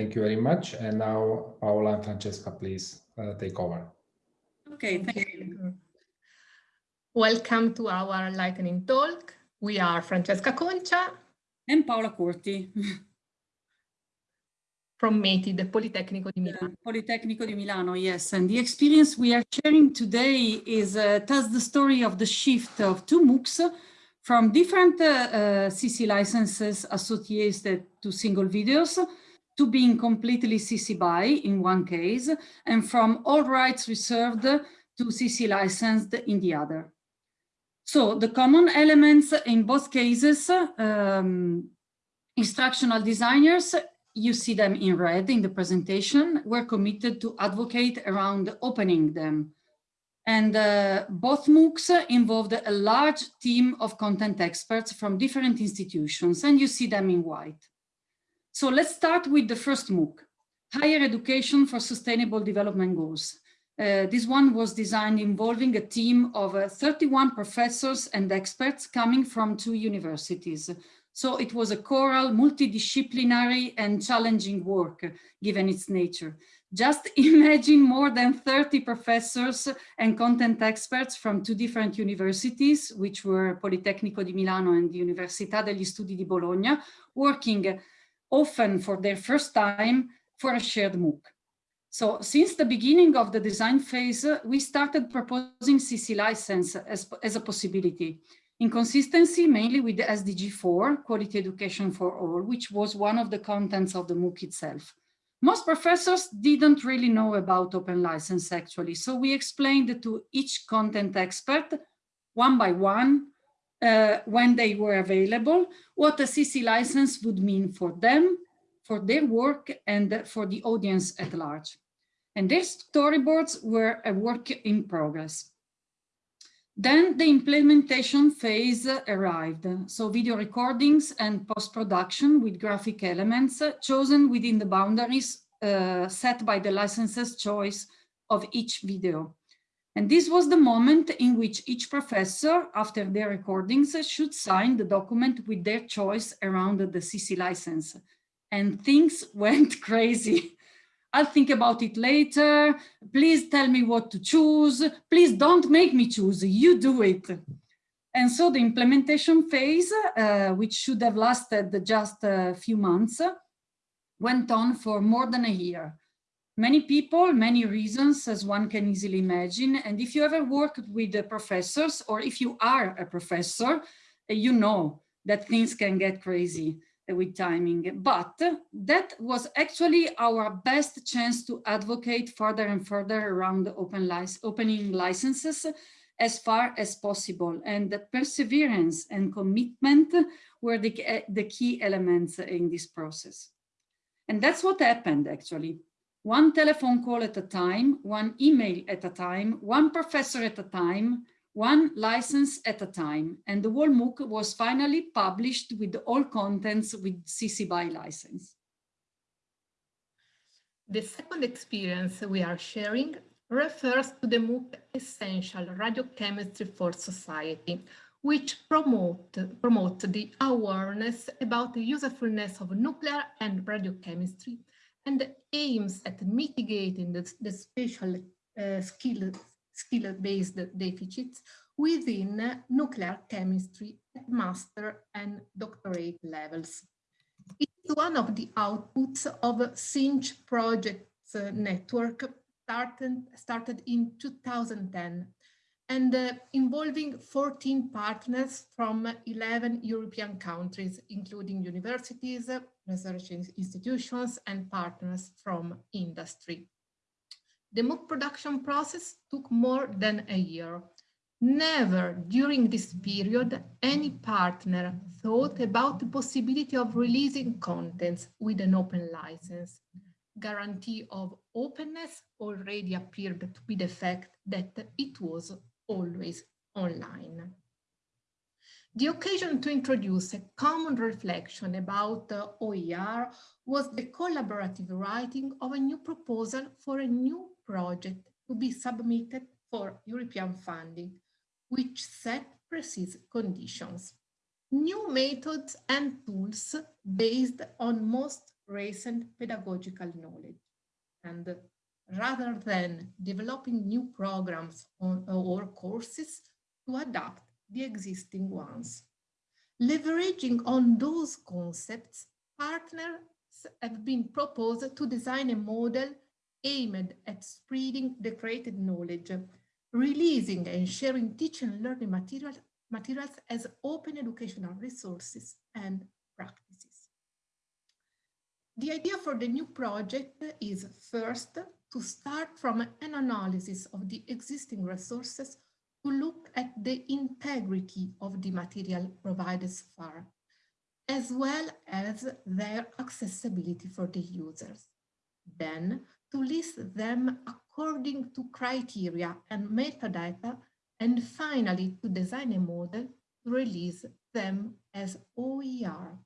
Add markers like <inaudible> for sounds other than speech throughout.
Thank you very much. And now Paola and Francesca, please uh, take over. Okay, thank you. Welcome to our lightning talk. We are Francesca Concia and Paola Curti from METID, the Politecnico di Milano. Politecnico di Milano, yes. And the experience we are sharing today is uh, tells the story of the shift of two MOOCs from different uh, uh, CC licenses associated to single videos to being completely CC BY in one case, and from all rights reserved to CC licensed in the other. So the common elements in both cases, um, instructional designers you see them in red in the presentation, we're committed to advocate around opening them. And uh, both MOOCs involved a large team of content experts from different institutions, and you see them in white. So let's start with the first MOOC, Higher Education for Sustainable Development Goals. Uh, this one was designed involving a team of uh, 31 professors and experts coming from two universities, so it was a choral, multidisciplinary and challenging work, given its nature. Just <laughs> imagine more than 30 professors and content experts from two different universities, which were Politecnico di Milano and the Università degli Studi di Bologna, working often for their first time for a shared MOOC. So since the beginning of the design phase, we started proposing CC license as, as a possibility in consistency mainly with the SDG 4, Quality Education for All, which was one of the contents of the MOOC itself. Most professors didn't really know about open license actually, so we explained to each content expert, one by one, uh, when they were available, what a CC license would mean for them, for their work, and for the audience at large. And their storyboards were a work in progress. Then the implementation phase arrived. So video recordings and post-production with graphic elements chosen within the boundaries uh, set by the licenses choice of each video. And this was the moment in which each professor, after their recordings, should sign the document with their choice around the CC license. And things <laughs> went crazy. I'll think about it later. Please tell me what to choose. Please don't make me choose. You do it. And so the implementation phase, uh, which should have lasted just a few months, went on for more than a year. Many people, many reasons, as one can easily imagine. And if you ever worked with the professors, or if you are a professor, you know that things can get crazy with timing, but that was actually our best chance to advocate further and further around the open opening licenses as far as possible. And the perseverance and commitment were the, eh, the key elements in this process. And that's what happened actually. One telephone call at a time, one email at a time, one professor at a time, one license at a time. And the whole MOOC was finally published with all contents with CC BY license. The second experience we are sharing refers to the MOOC Essential Radiochemistry for Society, which promote, promote the awareness about the usefulness of nuclear and radiochemistry and aims at mitigating the, the special uh, skills skill-based deficits within nuclear chemistry at master and doctorate levels. It's one of the outputs of CINCH projects network started, started in 2010 and uh, involving 14 partners from 11 European countries, including universities, research institutions, and partners from industry. The MOOC production process took more than a year. Never during this period, any partner thought about the possibility of releasing contents with an open license. Guarantee of openness already appeared to be the fact that it was always online. The occasion to introduce a common reflection about uh, OER was the collaborative writing of a new proposal for a new project to be submitted for European funding, which set precise conditions. New methods and tools based on most recent pedagogical knowledge. And rather than developing new programs on, or courses to adapt the existing ones. Leveraging on those concepts, partners have been proposed to design a model aimed at spreading the created knowledge, releasing and sharing teaching and learning material, materials as open educational resources and. The idea for the new project is first to start from an analysis of the existing resources to look at the integrity of the material provided so far, as well as their accessibility for the users. Then to list them according to criteria and metadata, and finally to design a model to release them as OER.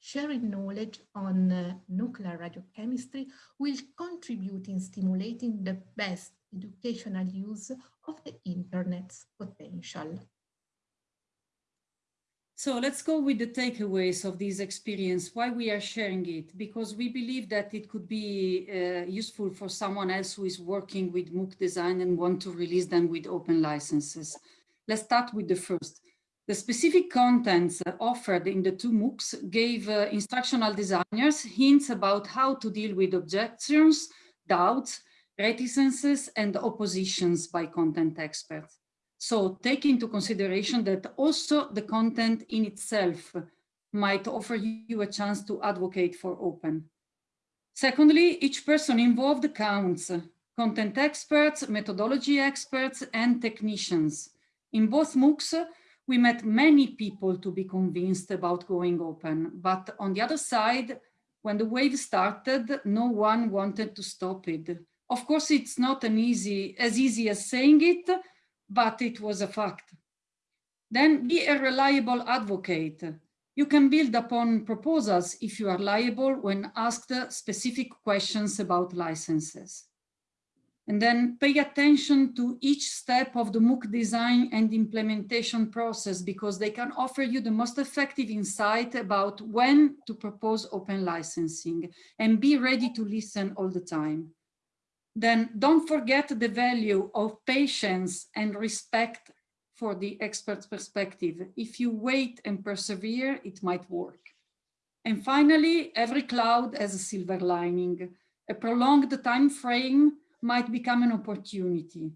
Sharing knowledge on uh, nuclear radiochemistry will contribute in stimulating the best educational use of the internet's potential. So let's go with the takeaways of this experience, why we are sharing it, because we believe that it could be uh, useful for someone else who is working with MOOC design and want to release them with open licenses. Let's start with the first. The specific contents offered in the two MOOCs gave uh, instructional designers hints about how to deal with objections, doubts, reticences, and oppositions by content experts. So take into consideration that also the content in itself might offer you a chance to advocate for open. Secondly, each person involved counts, content experts, methodology experts, and technicians. In both MOOCs, we met many people to be convinced about going open, but on the other side, when the wave started, no one wanted to stop it. Of course, it's not an easy, as easy as saying it, but it was a fact. Then be a reliable advocate. You can build upon proposals if you are liable when asked specific questions about licenses. And then pay attention to each step of the MOOC design and implementation process because they can offer you the most effective insight about when to propose open licensing and be ready to listen all the time then don't forget the value of patience and respect for the expert's perspective. If you wait and persevere, it might work. And finally, every cloud has a silver lining. A prolonged time frame might become an opportunity.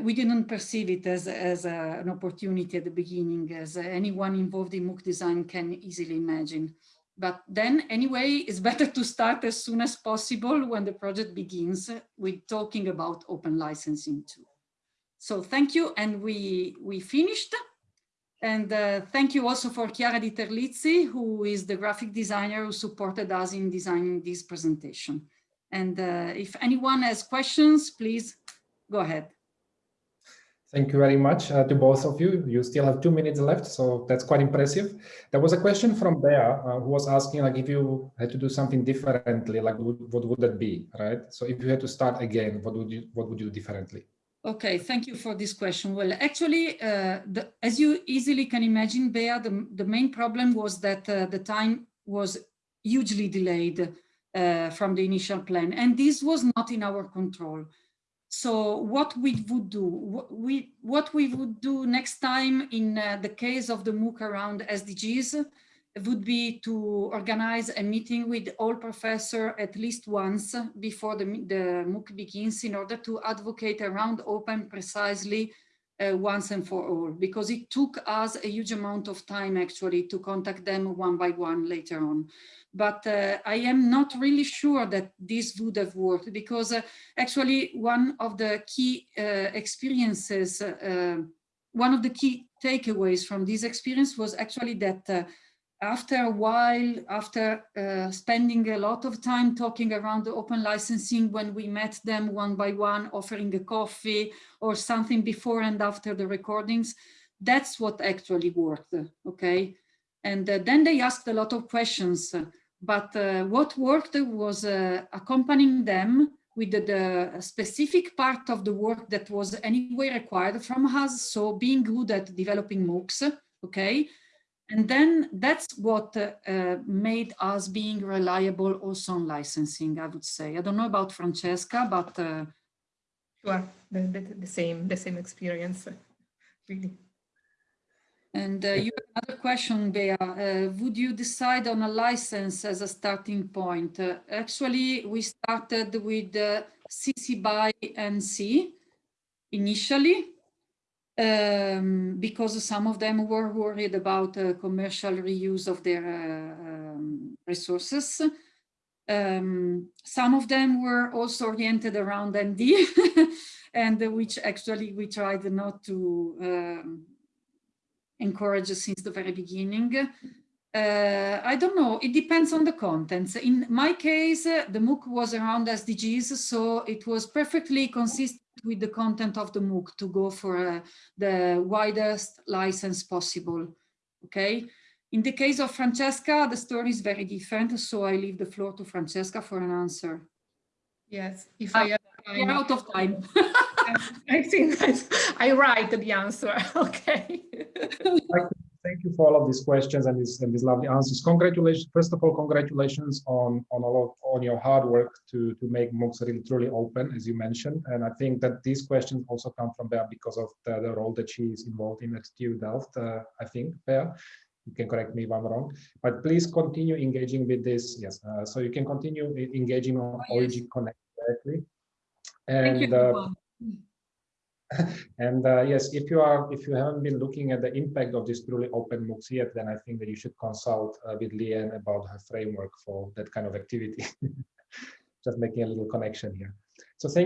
We didn't perceive it as, as a, an opportunity at the beginning, as anyone involved in MOOC design can easily imagine. But then anyway, it's <laughs> better to start as soon as possible when the project begins with talking about open licensing too. So thank you. And we, we finished. And uh, thank you also for Chiara Di Terlizzi, who is the graphic designer who supported us in designing this presentation. And uh, if anyone has questions, please go ahead. Thank you very much uh, to both of you. You still have two minutes left, so that's quite impressive. There was a question from Bea uh, who was asking, like, if you had to do something differently, like, what would that be, right? So if you had to start again, what would you what would you do differently? Okay, thank you for this question. Well, actually, uh, the, as you easily can imagine, Bea, the, the main problem was that uh, the time was hugely delayed uh, from the initial plan, and this was not in our control. So what we would do, what we, what we would do next time in uh, the case of the MOOC around SDGs would be to organize a meeting with all professors at least once before the, the MOOC begins in order to advocate around open precisely uh, once and for all, because it took us a huge amount of time actually to contact them one by one later on. But uh, I am not really sure that this would have worked because uh, actually one of the key uh, experiences, uh, one of the key takeaways from this experience was actually that uh, after a while, after uh, spending a lot of time talking around the open licensing, when we met them one by one, offering a coffee or something before and after the recordings, that's what actually worked, okay? And then they asked a lot of questions but uh, what worked was uh, accompanying them with the, the, specific part of the work that was anyway required from us. So being good at developing MOOCs, okay? And then that's what uh, uh, made us being reliable also on licensing, I would say. I don't know about Francesca, but uh, Sure, the, the, the same, the same experience, really. And uh, you have another question, Bea. Uh, would you decide on a license as a starting point? Uh, actually, we started with uh, CC BY NC initially um, because some of them were worried about uh, commercial reuse of their uh, um, resources. Um, some of them were also oriented around ND <laughs> and which actually we tried not to um, encourage since the very beginning. Uh, I don't know, it depends on the contents. In my case, uh, the MOOC was around SDGs, so it was perfectly consistent with the content of the MOOC to go for uh, the widest license possible, okay? In the case of Francesca, the story is very different, so I leave the floor to Francesca for an answer. Yes, if Ah, I have We're out of time. <laughs> <laughs> I think that I write the answer, <laughs> okay. Thank you for all of these questions and these, and these lovely answers. Congratulations, first of all, congratulations on, on all of, on your hard work to, to make MOOCs really truly open, as you mentioned. And I think that these questions also come from there because of the, the role that she is involved in at TU Delft, uh, I think, Bea. You can correct me if I'm wrong, but please continue engaging with this. Yes, uh, so you can continue engaging on Oh, yes. OEG Connect directly. Thank you, And uh. <laughs> and uh, yes, if you are, if you haven't been looking at the impact of this truly open MOOCs yet, then I think that you should consult uh, with Leanne about her framework for that kind of activity. <laughs> Just making a little connection here. So thank